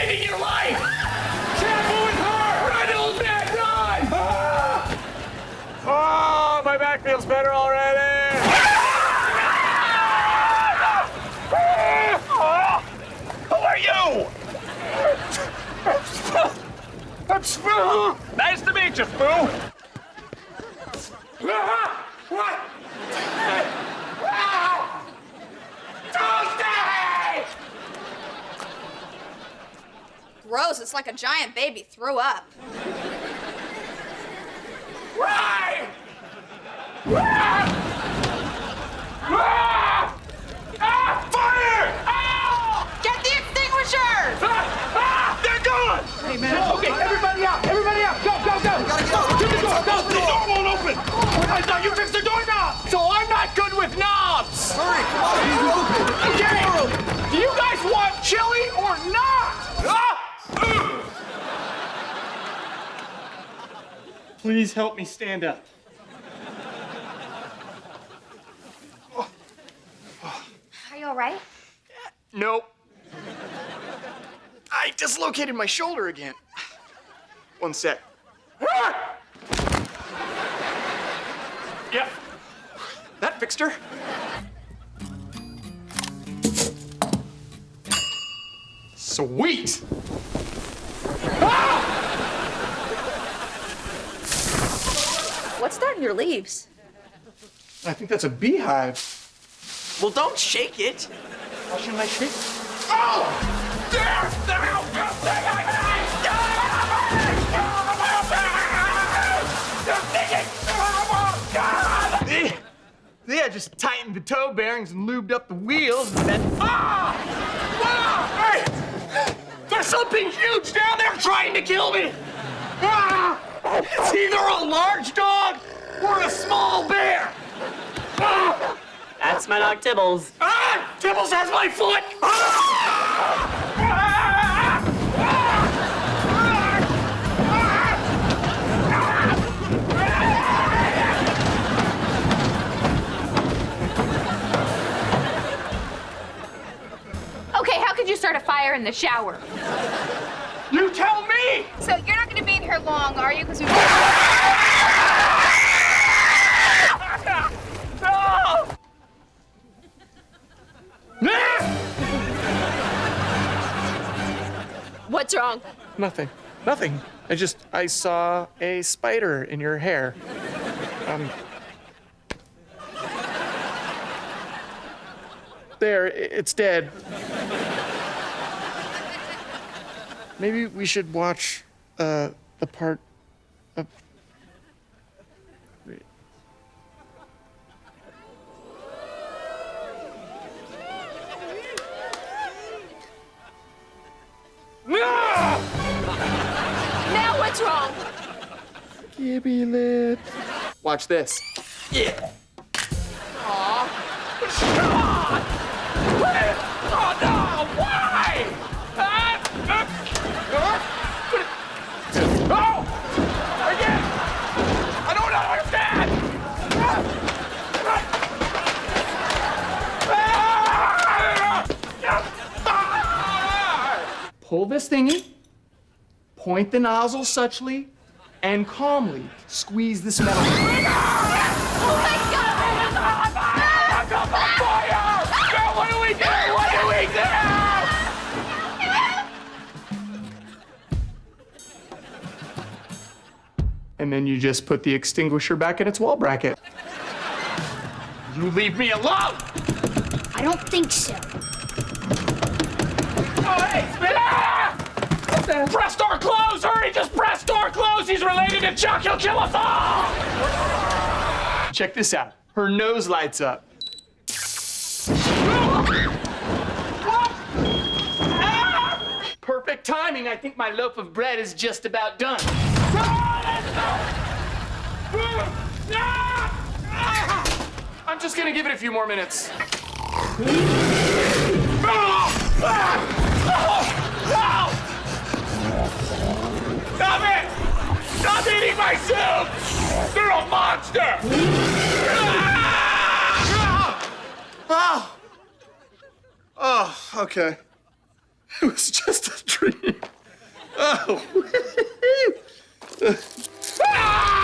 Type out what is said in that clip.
saving your life! Careful with her! Run, old man, run! Oh, my back feels better already. Who are you? I'm Spoo. Nice to meet you, Spoo. Uh-huh. Tuesday! Gross. It's like a giant baby threw up. Right! Ah! Ah! Ah! Fire! Ah! Get the extinguisher! Ah! Ah! They're gone! Hey, man. Okay, everybody out. Everybody out. Go, go, go. Gotta get out. To the door. Go. The door won't open! I thought you fixed the doorknob! So I'm not good with knobs. Hurry, come on, the door open. Okay. Do you guys want chili or not? Ah! Please help me stand up. Are you all right? Nope. I dislocated my shoulder again. One sec. Yep. That fixed her. Sweet! What's that in your leaves? I think that's a beehive. Well, don't shake it. Why shouldn't I shake? Oh! There's the Yeah, just tightened the toe bearings and lubed up the wheels and then. Ah! Ah! Hey! There's something huge down there trying to kill me! Ah! It's either a large dog or a small bear! Ah! That's my dog Tibbles. Ah! Tibbles has my foot! Ah! Ah! Okay, how could you start a fire in the shower? You tell me! So you're not gonna be in here long, are you? Because we. No! What's wrong? Nothing. Nothing. I just I saw a spider in your hair. Um. There, it's dead. Maybe we should watch uh the part of Now what's wrong? Gibby Lip. Watch this. Yeah. Oh no! Pull this thingy, point the nozzle suchly, and calmly squeeze this metal. Oh Fire! Girl, oh what do we do? What do we do? And then you just put the extinguisher back in its wall bracket. You leave me alone! I don't think so. Oh, hey, spin ah! Press door close! Hurry, just press door close! He's related to Chuck, he'll kill us all! Check this out. Her nose lights up. Perfect timing. I think my loaf of bread is just about done. I'm just gonna give it a few more minutes. Ah! Ah! Stop eating my soup! You're a monster! Oh. Oh, okay. It was just a dream. Oh.